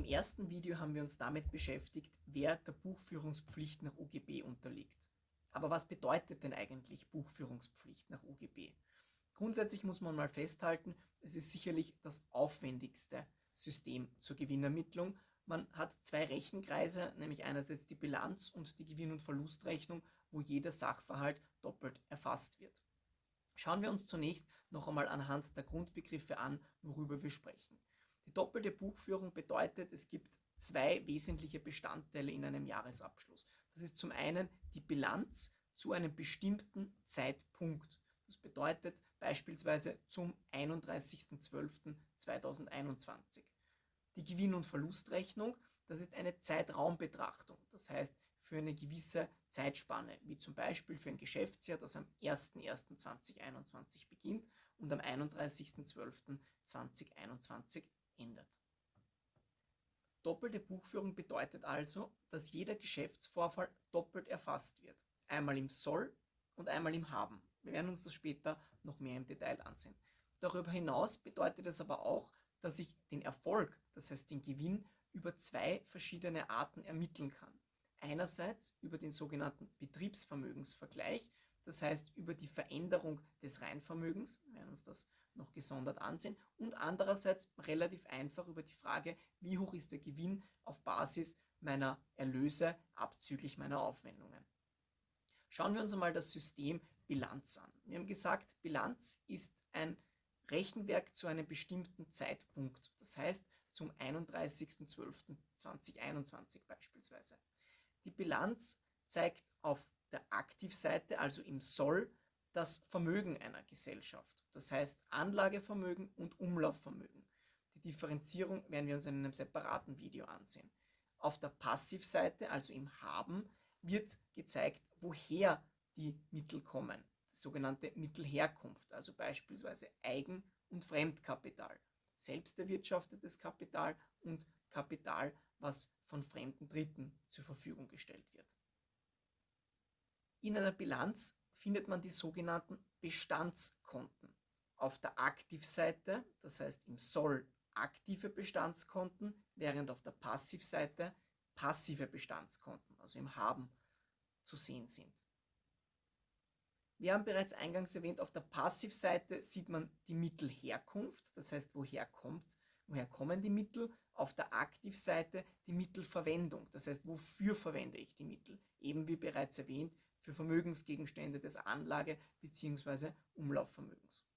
Im ersten Video haben wir uns damit beschäftigt, wer der Buchführungspflicht nach UGB unterliegt. Aber was bedeutet denn eigentlich Buchführungspflicht nach UGB? Grundsätzlich muss man mal festhalten, es ist sicherlich das aufwendigste System zur Gewinnermittlung. Man hat zwei Rechenkreise, nämlich einerseits die Bilanz und die Gewinn- und Verlustrechnung, wo jeder Sachverhalt doppelt erfasst wird. Schauen wir uns zunächst noch einmal anhand der Grundbegriffe an, worüber wir sprechen. Die doppelte Buchführung bedeutet, es gibt zwei wesentliche Bestandteile in einem Jahresabschluss. Das ist zum einen die Bilanz zu einem bestimmten Zeitpunkt. Das bedeutet beispielsweise zum 31.12.2021. Die Gewinn- und Verlustrechnung, das ist eine Zeitraumbetrachtung. Das heißt, für eine gewisse Zeitspanne, wie zum Beispiel für ein Geschäftsjahr, das am 01.01.2021 beginnt und am 31.12.2021 endet. Doppelte Buchführung bedeutet also, dass jeder Geschäftsvorfall doppelt erfasst wird. Einmal im Soll und einmal im Haben. Wir werden uns das später noch mehr im Detail ansehen. Darüber hinaus bedeutet es aber auch, dass ich den Erfolg, das heißt den Gewinn, über zwei verschiedene Arten ermitteln kann. Einerseits über den sogenannten Betriebsvermögensvergleich, das heißt über die Veränderung des Reinvermögens, wir werden uns das noch gesondert ansehen, und andererseits relativ einfach über die Frage, wie hoch ist der Gewinn auf Basis meiner Erlöse abzüglich meiner Aufwendungen. Schauen wir uns einmal das System Bilanz an. Wir haben gesagt, Bilanz ist ein Rechenwerk zu einem bestimmten Zeitpunkt, das heißt zum 31.12.2021 beispielsweise. Die Bilanz zeigt auf der Aktivseite, also im Soll, das Vermögen einer Gesellschaft. Das heißt Anlagevermögen und Umlaufvermögen. Die Differenzierung werden wir uns in einem separaten Video ansehen. Auf der Passivseite, also im Haben, wird gezeigt, woher die Mittel kommen. Das sogenannte Mittelherkunft, also beispielsweise Eigen- und Fremdkapital. Selbst erwirtschaftetes Kapital und Kapital, was von fremden Dritten zur Verfügung gestellt wird. In einer Bilanz findet man die sogenannten Bestandskonten. Auf der Aktivseite, das heißt im Soll aktive Bestandskonten, während auf der Passivseite passive Bestandskonten, also im Haben, zu sehen sind. Wir haben bereits eingangs erwähnt, auf der Passivseite sieht man die Mittelherkunft, das heißt, woher kommt, woher kommen die Mittel. Auf der Aktivseite die Mittelverwendung, das heißt, wofür verwende ich die Mittel. Eben wie bereits erwähnt, für Vermögensgegenstände des Anlage- bzw. Umlaufvermögens.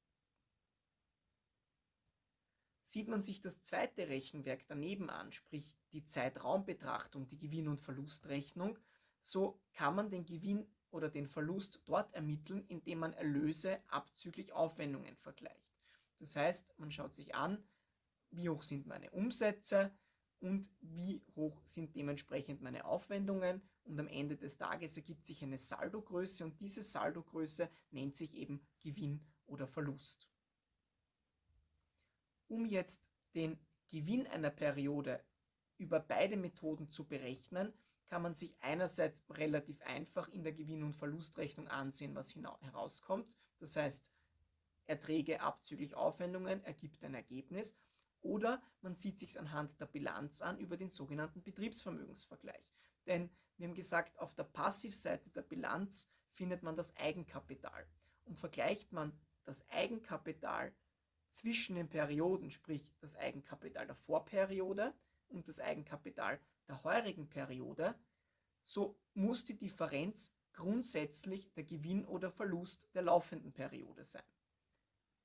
Sieht man sich das zweite Rechenwerk daneben an, sprich die Zeitraumbetrachtung, die Gewinn- und Verlustrechnung, so kann man den Gewinn oder den Verlust dort ermitteln, indem man Erlöse abzüglich Aufwendungen vergleicht. Das heißt, man schaut sich an, wie hoch sind meine Umsätze und wie hoch sind dementsprechend meine Aufwendungen und am Ende des Tages ergibt sich eine Saldogröße und diese Saldogröße nennt sich eben Gewinn oder Verlust. Um jetzt den Gewinn einer Periode über beide Methoden zu berechnen, kann man sich einerseits relativ einfach in der Gewinn- und Verlustrechnung ansehen, was herauskommt. Das heißt, Erträge abzüglich Aufwendungen ergibt ein Ergebnis. Oder man sieht sich anhand der Bilanz an über den sogenannten Betriebsvermögensvergleich. Denn wir haben gesagt, auf der Passivseite der Bilanz findet man das Eigenkapital. Und vergleicht man das Eigenkapital zwischen den Perioden, sprich das Eigenkapital der Vorperiode und das Eigenkapital der heurigen Periode, so muss die Differenz grundsätzlich der Gewinn oder Verlust der laufenden Periode sein.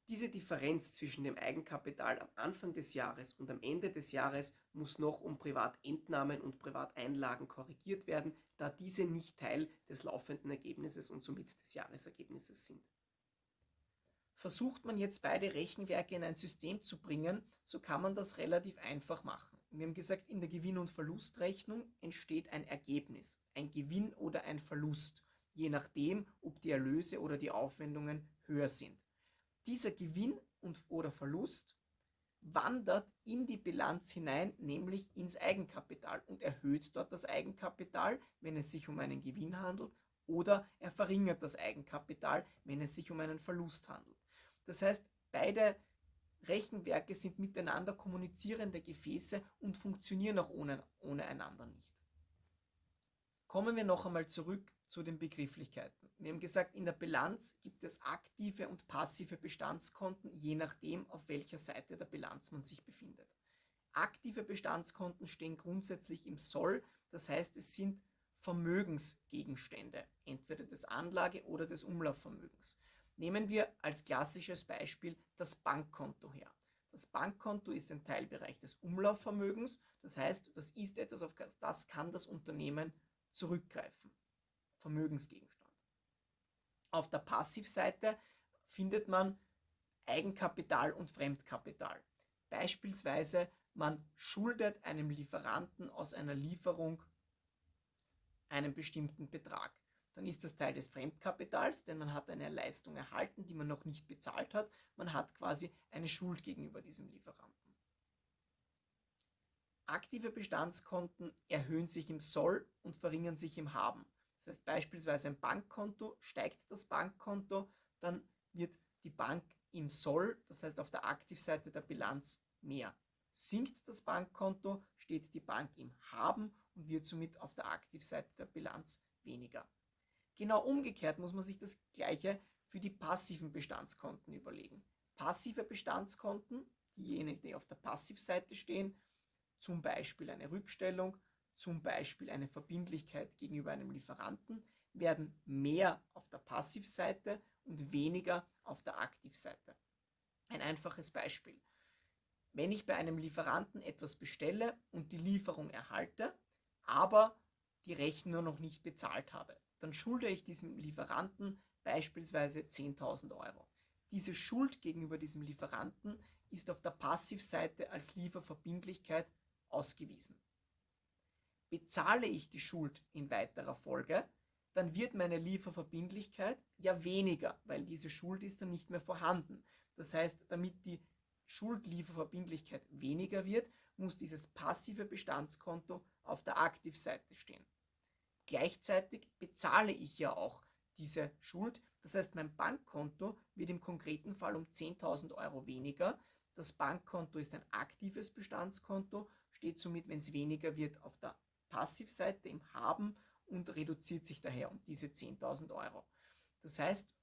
Diese Differenz zwischen dem Eigenkapital am Anfang des Jahres und am Ende des Jahres muss noch um Privatentnahmen und Privateinlagen korrigiert werden, da diese nicht Teil des laufenden Ergebnisses und somit des Jahresergebnisses sind. Versucht man jetzt beide Rechenwerke in ein System zu bringen, so kann man das relativ einfach machen. Wir haben gesagt, in der Gewinn- und Verlustrechnung entsteht ein Ergebnis, ein Gewinn oder ein Verlust, je nachdem, ob die Erlöse oder die Aufwendungen höher sind. Dieser Gewinn und oder Verlust wandert in die Bilanz hinein, nämlich ins Eigenkapital und erhöht dort das Eigenkapital, wenn es sich um einen Gewinn handelt, oder er verringert das Eigenkapital, wenn es sich um einen Verlust handelt. Das heißt, beide Rechenwerke sind miteinander kommunizierende Gefäße und funktionieren auch ohne, ohne einander nicht. Kommen wir noch einmal zurück zu den Begrifflichkeiten. Wir haben gesagt, in der Bilanz gibt es aktive und passive Bestandskonten, je nachdem, auf welcher Seite der Bilanz man sich befindet. Aktive Bestandskonten stehen grundsätzlich im Soll, das heißt, es sind Vermögensgegenstände, entweder des Anlage- oder des Umlaufvermögens. Nehmen wir als klassisches Beispiel das Bankkonto her. Das Bankkonto ist ein Teilbereich des Umlaufvermögens, das heißt, das ist etwas, auf das kann das Unternehmen zurückgreifen. Vermögensgegenstand. Auf der Passivseite findet man Eigenkapital und Fremdkapital. Beispielsweise man schuldet einem Lieferanten aus einer Lieferung einen bestimmten Betrag. Dann ist das Teil des Fremdkapitals, denn man hat eine Leistung erhalten, die man noch nicht bezahlt hat. Man hat quasi eine Schuld gegenüber diesem Lieferanten. Aktive Bestandskonten erhöhen sich im Soll und verringern sich im Haben. Das heißt beispielsweise ein Bankkonto, steigt das Bankkonto, dann wird die Bank im Soll, das heißt auf der Aktivseite der Bilanz mehr. Sinkt das Bankkonto, steht die Bank im Haben und wird somit auf der Aktivseite der Bilanz weniger. Genau umgekehrt muss man sich das gleiche für die passiven Bestandskonten überlegen. Passive Bestandskonten, diejenigen, die auf der Passivseite stehen, zum Beispiel eine Rückstellung, zum Beispiel eine Verbindlichkeit gegenüber einem Lieferanten, werden mehr auf der Passivseite und weniger auf der Aktivseite. Ein einfaches Beispiel. Wenn ich bei einem Lieferanten etwas bestelle und die Lieferung erhalte, aber die Rechnung noch nicht bezahlt habe, dann schulde ich diesem Lieferanten beispielsweise 10.000 Euro. Diese Schuld gegenüber diesem Lieferanten ist auf der Passivseite als Lieferverbindlichkeit ausgewiesen. Bezahle ich die Schuld in weiterer Folge, dann wird meine Lieferverbindlichkeit ja weniger, weil diese Schuld ist dann nicht mehr vorhanden. Das heißt, damit die Schuldlieferverbindlichkeit weniger wird, muss dieses passive Bestandskonto auf der Aktivseite stehen. Gleichzeitig bezahle ich ja auch diese Schuld. Das heißt, mein Bankkonto wird im konkreten Fall um 10.000 Euro weniger. Das Bankkonto ist ein aktives Bestandskonto, steht somit, wenn es weniger wird, auf der Passivseite im Haben und reduziert sich daher um diese 10.000 Euro. Das heißt,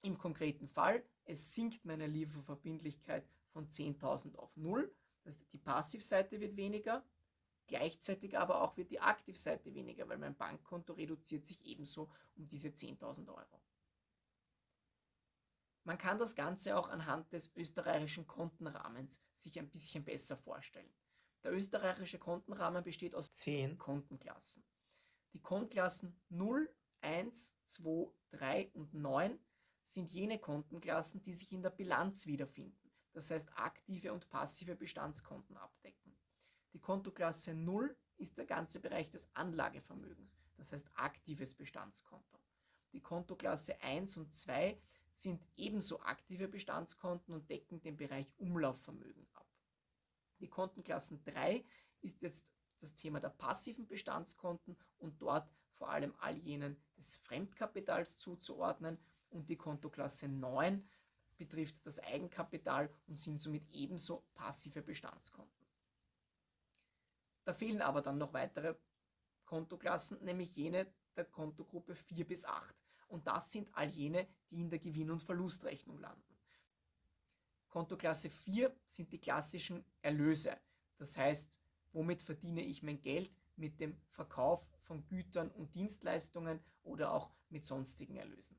im konkreten Fall, es sinkt meine Lieferverbindlichkeit von 10.000 auf 0. Das heißt, die Passivseite wird weniger, gleichzeitig aber auch wird die Aktivseite weniger, weil mein Bankkonto reduziert sich ebenso um diese 10.000 Euro. Man kann das Ganze auch anhand des österreichischen Kontenrahmens sich ein bisschen besser vorstellen. Der österreichische Kontenrahmen besteht aus zehn Kontenklassen. Die Kontenklassen 0, 1, 2, 3 und 9 sind jene Kontenklassen, die sich in der Bilanz wiederfinden, das heißt aktive und passive Bestandskonten abdecken. Die Kontoklasse 0 ist der ganze Bereich des Anlagevermögens, das heißt aktives Bestandskonto. Die Kontoklasse 1 und 2 sind ebenso aktive Bestandskonten und decken den Bereich Umlaufvermögen ab. Die Kontenklassen 3 ist jetzt das Thema der passiven Bestandskonten und dort vor allem all jenen des Fremdkapitals zuzuordnen und die Kontoklasse 9 betrifft das Eigenkapital und sind somit ebenso passive Bestandskonten. Da fehlen aber dann noch weitere Kontoklassen, nämlich jene der Kontogruppe 4 bis 8. Und das sind all jene, die in der Gewinn- und Verlustrechnung landen. Kontoklasse 4 sind die klassischen Erlöse. Das heißt, womit verdiene ich mein Geld? Mit dem Verkauf von Gütern und Dienstleistungen oder auch mit sonstigen Erlösen.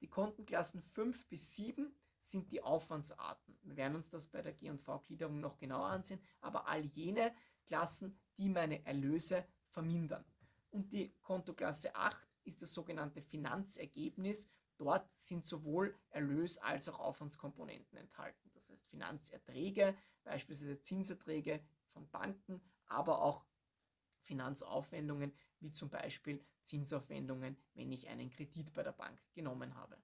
Die Kontenklassen 5 bis 7 sind die Aufwandsarten. Wir werden uns das bei der G&V-Gliederung noch genauer ansehen, aber all jene Klassen, die meine Erlöse vermindern. Und die Kontoklasse 8 ist das sogenannte Finanzergebnis. Dort sind sowohl Erlös- als auch Aufwandskomponenten enthalten. Das heißt Finanzerträge, beispielsweise Zinserträge von Banken, aber auch Finanzaufwendungen, wie zum Beispiel Zinsaufwendungen, wenn ich einen Kredit bei der Bank genommen habe.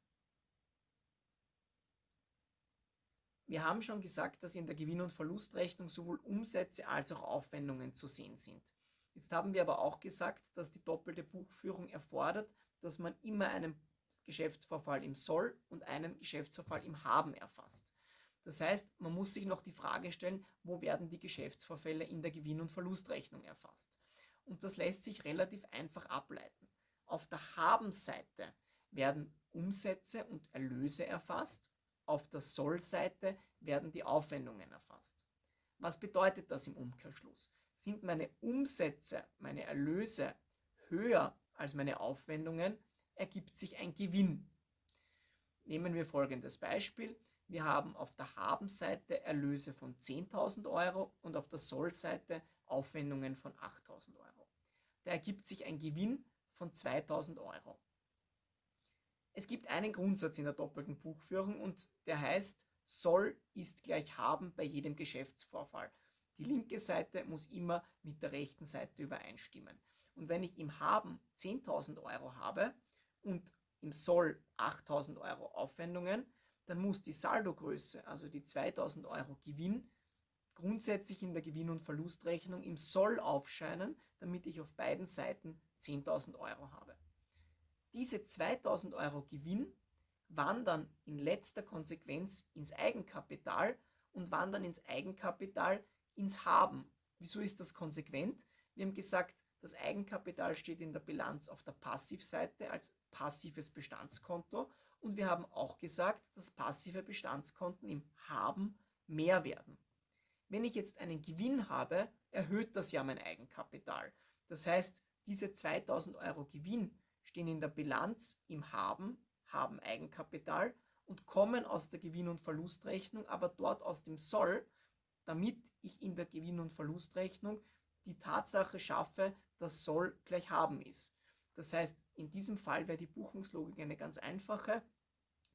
Wir haben schon gesagt, dass in der Gewinn- und Verlustrechnung sowohl Umsätze als auch Aufwendungen zu sehen sind. Jetzt haben wir aber auch gesagt, dass die doppelte Buchführung erfordert, dass man immer einen Geschäftsvorfall im Soll und einen Geschäftsvorfall im Haben erfasst. Das heißt, man muss sich noch die Frage stellen, wo werden die Geschäftsvorfälle in der Gewinn- und Verlustrechnung erfasst. Und das lässt sich relativ einfach ableiten. Auf der Habenseite werden Umsätze und Erlöse erfasst, auf der Sollseite werden die Aufwendungen erfasst. Was bedeutet das im Umkehrschluss? Sind meine Umsätze, meine Erlöse höher als meine Aufwendungen, ergibt sich ein Gewinn. Nehmen wir folgendes Beispiel. Wir haben auf der Habenseite Erlöse von 10.000 Euro und auf der Sollseite Aufwendungen von 8.000 Euro. Da ergibt sich ein Gewinn von 2.000 Euro. Es gibt einen Grundsatz in der doppelten Buchführung und der heißt, soll ist gleich haben bei jedem Geschäftsvorfall. Die linke Seite muss immer mit der rechten Seite übereinstimmen. Und wenn ich im Haben 10.000 Euro habe und im Soll 8.000 Euro Aufwendungen, dann muss die Saldogröße, also die 2.000 Euro Gewinn, grundsätzlich in der Gewinn- und Verlustrechnung im Soll aufscheinen, damit ich auf beiden Seiten 10.000 Euro habe. Diese 2.000 Euro Gewinn wandern in letzter Konsequenz ins Eigenkapital und wandern ins Eigenkapital ins Haben. Wieso ist das konsequent? Wir haben gesagt, das Eigenkapital steht in der Bilanz auf der Passivseite als passives Bestandskonto und wir haben auch gesagt, dass passive Bestandskonten im Haben mehr werden. Wenn ich jetzt einen Gewinn habe, erhöht das ja mein Eigenkapital. Das heißt, diese 2000 Euro Gewinn stehen in der Bilanz im Haben, haben Eigenkapital und kommen aus der Gewinn- und Verlustrechnung, aber dort aus dem Soll, damit ich in der Gewinn- und Verlustrechnung die Tatsache schaffe, dass Soll gleich haben ist. Das heißt, in diesem Fall wäre die Buchungslogik eine ganz einfache.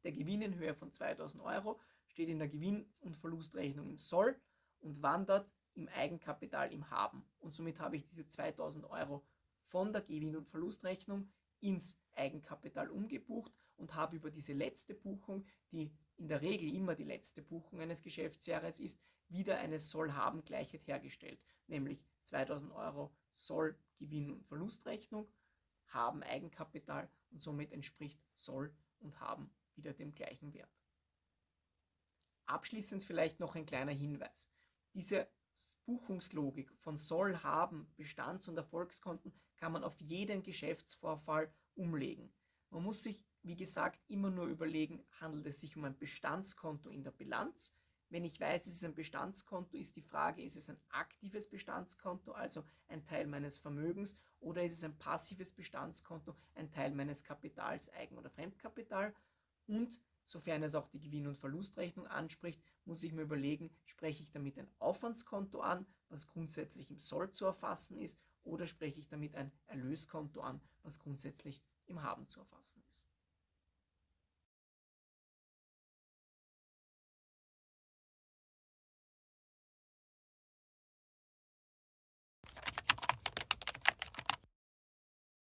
Der Gewinn in Höhe von 2000 Euro steht in der Gewinn- und Verlustrechnung im Soll und wandert im Eigenkapital im Haben. Und somit habe ich diese 2000 Euro von der Gewinn- und Verlustrechnung ins Eigenkapital umgebucht und habe über diese letzte Buchung, die in der Regel immer die letzte Buchung eines Geschäftsjahres ist, wieder eine Soll-Haben-Gleichheit hergestellt, nämlich 2000 Euro Soll Gewinn- und Verlustrechnung, Haben Eigenkapital und somit entspricht Soll und Haben wieder dem gleichen Wert. Abschließend vielleicht noch ein kleiner Hinweis. Diese Buchungslogik von Soll, Haben, Bestands- und Erfolgskonten kann man auf jeden Geschäftsvorfall umlegen. Man muss sich, wie gesagt, immer nur überlegen, handelt es sich um ein Bestandskonto in der Bilanz. Wenn ich weiß, es ist ein Bestandskonto, ist die Frage, ist es ein aktives Bestandskonto, also ein Teil meines Vermögens, oder ist es ein passives Bestandskonto, ein Teil meines Kapitals, Eigen- oder Fremdkapital. Und sofern es auch die Gewinn- und Verlustrechnung anspricht, muss ich mir überlegen, spreche ich damit ein Aufwandskonto an, was grundsätzlich im Soll zu erfassen ist, oder spreche ich damit ein Erlöskonto an, was grundsätzlich im Haben zu erfassen ist.